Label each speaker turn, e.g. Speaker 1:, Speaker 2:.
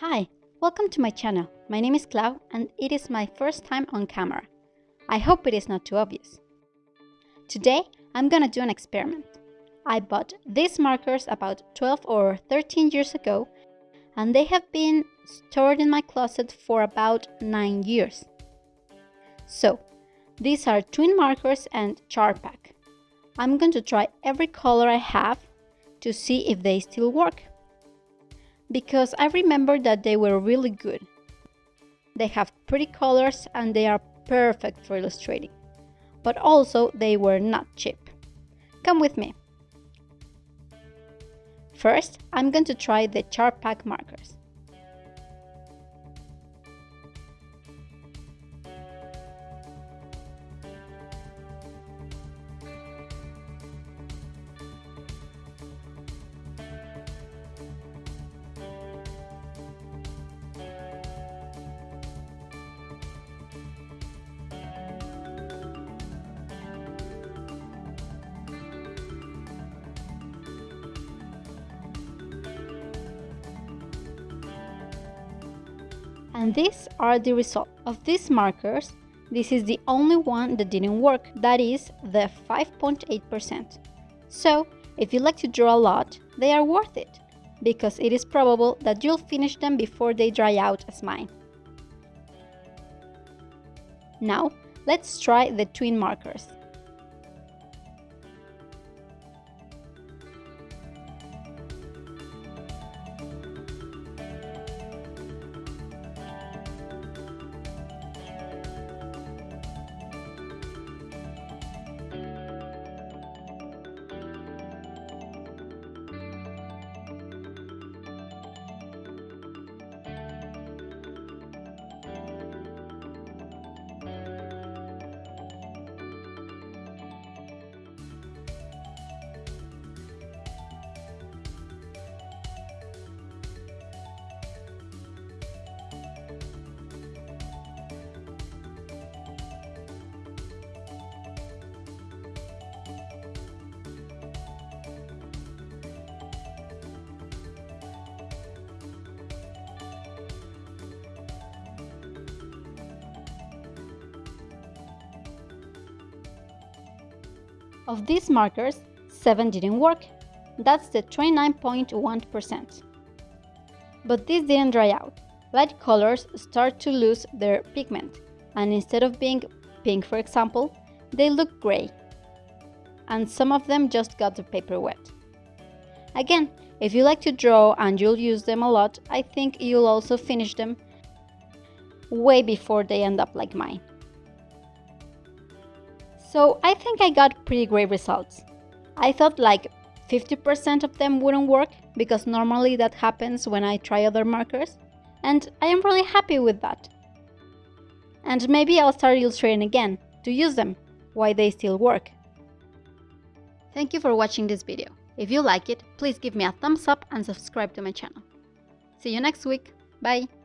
Speaker 1: Hi, welcome to my channel. My name is Clau and it is my first time on camera. I hope it is not too obvious. Today, I'm gonna do an experiment. I bought these markers about 12 or 13 years ago and they have been stored in my closet for about 9 years. So, these are twin markers and Chartpak. I'm going to try every color I have to see if they still work because I remember that they were really good. They have pretty colors and they are perfect for illustrating. But also they were not cheap. Come with me. First, I'm going to try the Chartpak markers. And these are the results of these markers. This is the only one that didn't work, that is the 5.8%. So, if you like to draw a lot, they are worth it, because it is probable that you'll finish them before they dry out as mine. Now, let's try the twin markers. Of these markers, 7 didn't work. That's the 29.1%. But this didn't dry out. Light colors start to lose their pigment, and instead of being pink, for example, they look gray. And some of them just got the paper wet. Again, if you like to draw and you'll use them a lot, I think you'll also finish them way before they end up like mine. So I think I got pretty great results. I thought like 50% of them wouldn't work because normally that happens when I try other markers and I am really happy with that. And maybe I'll start illustrating again to use them, why they still work. Thank you for watching this video. If you like it, please give me a thumbs up and subscribe to my channel. See you next week. Bye!